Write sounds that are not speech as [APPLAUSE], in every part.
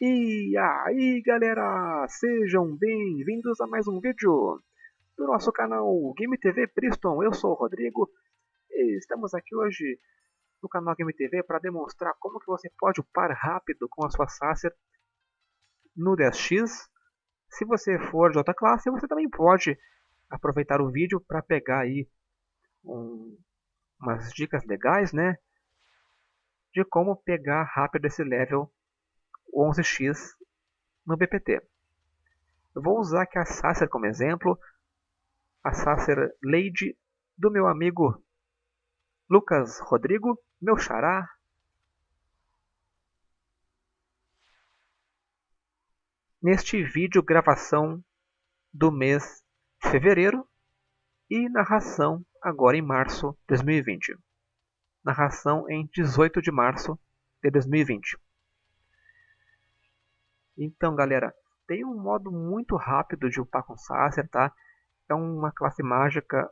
E aí galera, sejam bem-vindos a mais um vídeo do nosso canal Game TV Priston. Eu sou o Rodrigo e estamos aqui hoje no canal Game TV para demonstrar como que você pode upar rápido com a sua Sacer no 10x. Se você for de outra classe, você também pode aproveitar o vídeo para pegar aí um, umas dicas legais, né? De como pegar rápido esse level 11x no BPT. Eu vou usar aqui a Sacer como exemplo, a Sacer Lady do meu amigo Lucas Rodrigo, meu xará. Neste vídeo gravação do mês de fevereiro e narração agora em março de 2020. Narração em 18 de março de 2020. Então, galera, tem um modo muito rápido de upar com Sacer, tá? É uma classe mágica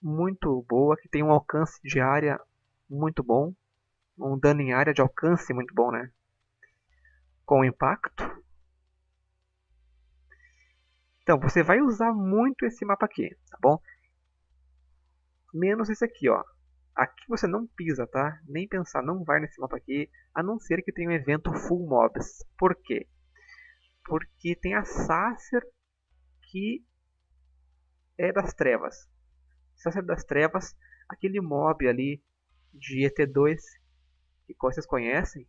muito boa, que tem um alcance de área muito bom, um dano em área de alcance muito bom, né? Com impacto. Então, você vai usar muito esse mapa aqui, tá bom? Menos esse aqui, ó. Aqui você não pisa, tá? Nem pensar, não vai nesse mapa aqui, a não ser que tenha um evento full mobs. Por quê? Porque tem a Sacer que é das trevas. Sacer das trevas, aquele mob ali de ET2 que vocês conhecem,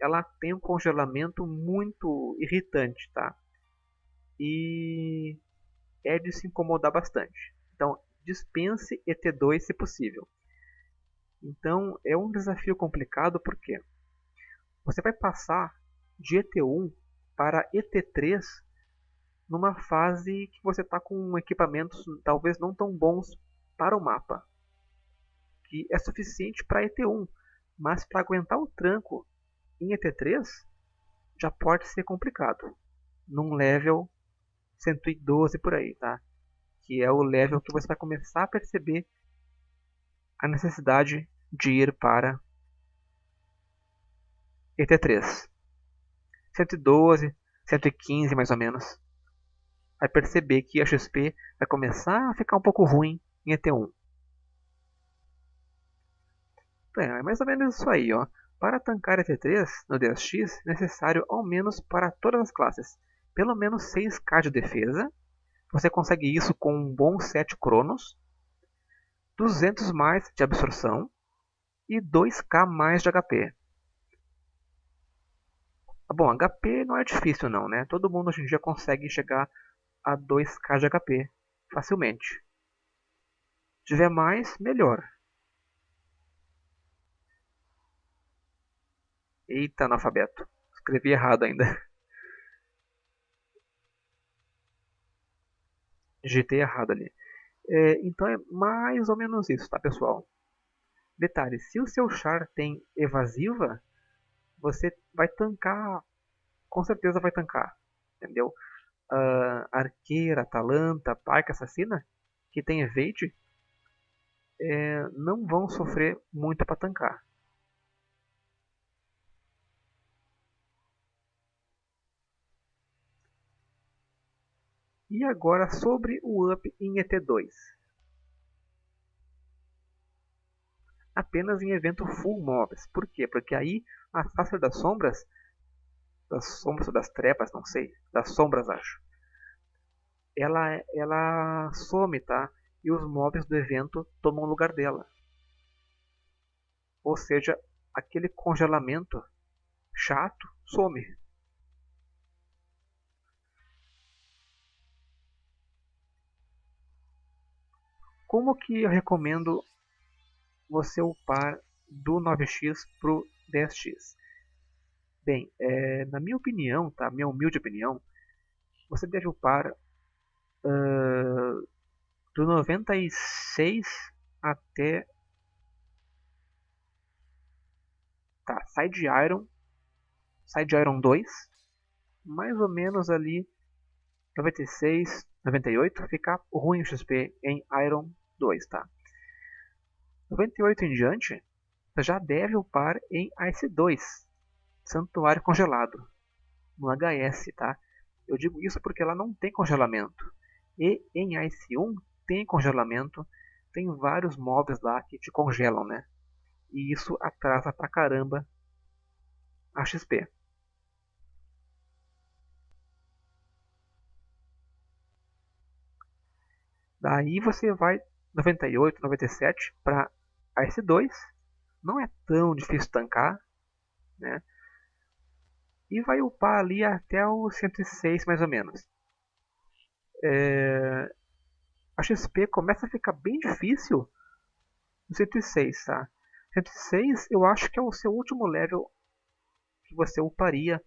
ela tem um congelamento muito irritante, tá? E é de se incomodar bastante. Então, dispense ET2 se possível. Então, é um desafio complicado porque você vai passar de ET1 para ET3 numa fase que você está com equipamentos talvez não tão bons para o mapa, que é suficiente para ET1, mas para aguentar o tranco em ET3 já pode ser complicado, num level 112 por aí, tá? Que é o level que você vai começar a perceber a necessidade de ir para ET3. 112, 115 mais ou menos. Vai perceber que a XP vai começar a ficar um pouco ruim em ET1. É, é mais ou menos isso aí, ó. Para tancar ET3 no DSX, é necessário ao menos para todas as classes, pelo menos 6k de defesa. Você consegue isso com um bom 7 Cronos, 200 mais de absorção e 2k mais de HP. Ah, bom, HP não é difícil não, né? Todo mundo hoje em dia consegue chegar a 2k de HP facilmente. Se tiver mais, melhor. Eita, analfabeto. Escrevi errado ainda. [LAUGHS] GT errado ali. É, então é mais ou menos isso, tá pessoal? Detalhe, se o seu char tem evasiva, você vai tancar, com certeza vai tancar, entendeu? Uh, arqueira, Atalanta, Parque Assassina, que tem evade, é, não vão sofrer muito para tancar. E agora sobre o up em ET2. Apenas em evento full mobs. Por quê? Porque aí a face das sombras, das sombras das trepas, não sei, das sombras acho, ela, ela some, tá? E os mobs do evento tomam o lugar dela. Ou seja, aquele congelamento chato some. Como que eu recomendo você upar do 9x para o 10x? Bem, é, na minha opinião, tá? minha humilde opinião, você deve upar uh, do 96 até tá, Side Iron, Side Iron 2, mais ou menos ali 96, 98, ficar ruim o XP em Iron 2, tá? 98 em diante, já deve upar em Ice 2, Santuário Congelado. no HS, tá? Eu digo isso porque ela não tem congelamento. E em IC1 tem congelamento, tem vários mobs lá que te congelam, né? E isso atrasa pra caramba a XP. Daí você vai 98, 97 para AS2. Não é tão difícil tancar, né? E vai upar ali até o 106 mais ou menos. É... A XP começa a ficar bem difícil no 106, tá? 106 eu acho que é o seu último level que você uparia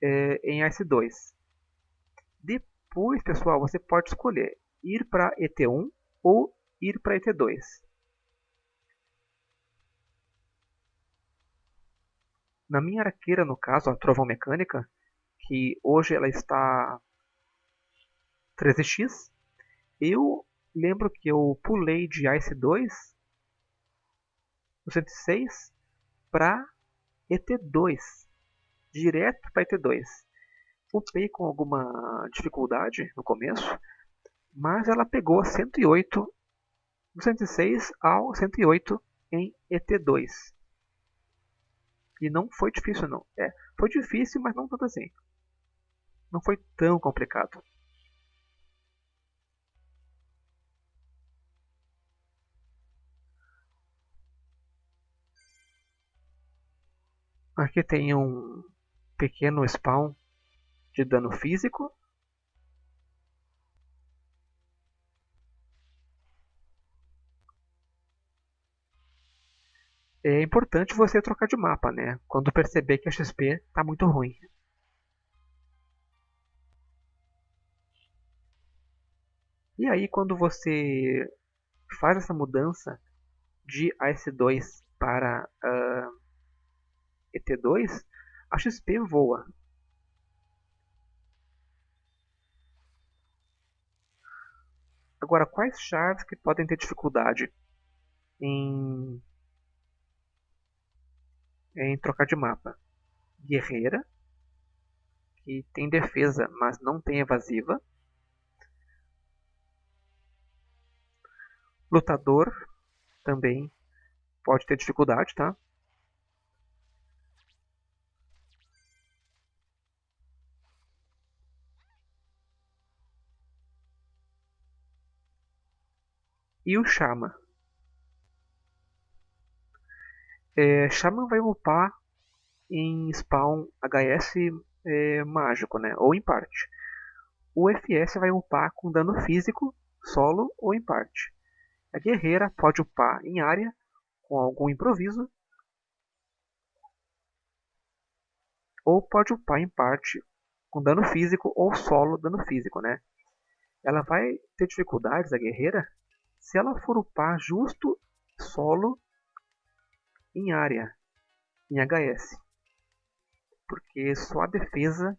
é, em AS2. Depois, pessoal, você pode escolher ir para ET1 ou ir para ET2. Na minha arqueira, no caso, a Trovão Mecânica, que hoje ela está 13x, eu lembro que eu pulei de Ice 2 no 106 para ET2, direto para ET2. Upei com alguma dificuldade no começo, mas ela pegou 108 do 106 ao 108 em ET2. E não foi difícil não. É, foi difícil, mas não tanto assim. Não foi tão complicado. Aqui tem um pequeno spawn de dano físico é importante você trocar de mapa, né? Quando perceber que a XP está muito ruim. E aí quando você faz essa mudança de AS2 para uh, ah, ET2, a XP voa. Agora, quais shards que podem ter dificuldade em em trocar de mapa. Guerreira, que tem defesa, mas não tem evasiva. Lutador também pode ter dificuldade, tá? E o Chama. É, Shaman vai upar em spawn HS é, mágico, né? ou em parte. O FS vai upar com dano físico, solo ou em parte. A guerreira pode upar em área com algum improviso, ou pode upar em parte com dano físico ou solo dano físico, né? Ela vai ter dificuldades, a guerreira, se ela for upar justo solo em área, em HS. Porque só a defesa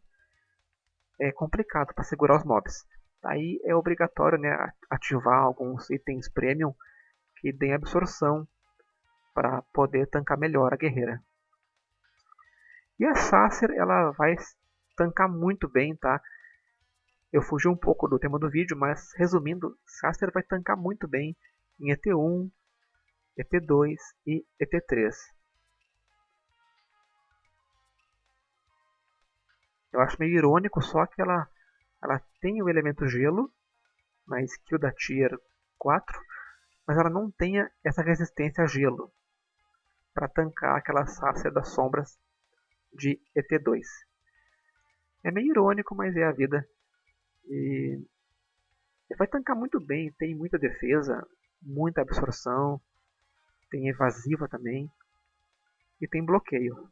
é complicado para segurar os mobs. Aí é obrigatório né, ativar alguns itens premium que deem absorção para poder tancar melhor a guerreira. E a Sacer ela vai tancar muito bem, tá? Eu fugi um pouco do tema do vídeo, mas resumindo, Sacer vai tancar muito bem em ET1, ET2 e ET3. Eu acho meio irônico só que ela, ela tem o elemento gelo na skill da Tier 4, mas ela não tem essa resistência a gelo para tancar aquela sácia das sombras de ET2. É meio irônico, mas é a vida. E vai tancar muito bem, tem muita defesa, muita absorção, tem evasiva também e tem bloqueio.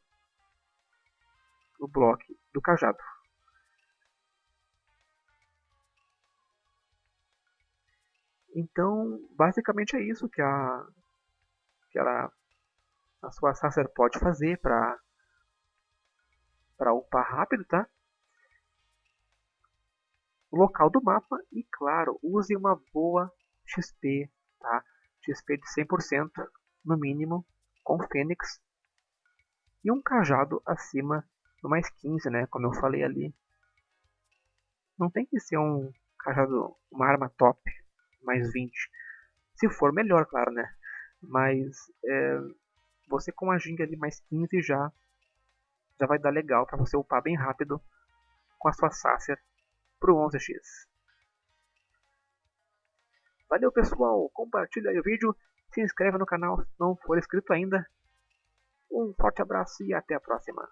O bloco do cajado. Então, basicamente é isso que a que ela a sua Sacer pode fazer para para upar rápido, tá? O local do mapa e claro, use uma boa XP, tá? XP de 100% no mínimo, com Fênix, e um cajado acima no mais 15, né? Como eu falei ali. Não tem que ser um cajado, uma arma top, mais 20. Se for melhor, claro, né? Mas é, você com a ginga ali mais 15 já já vai dar legal para você upar bem rápido com a sua Sacer pro 11x. Valeu pessoal, compartilha o vídeo, se inscreve no canal se não for inscrito ainda. Um forte abraço e até a próxima.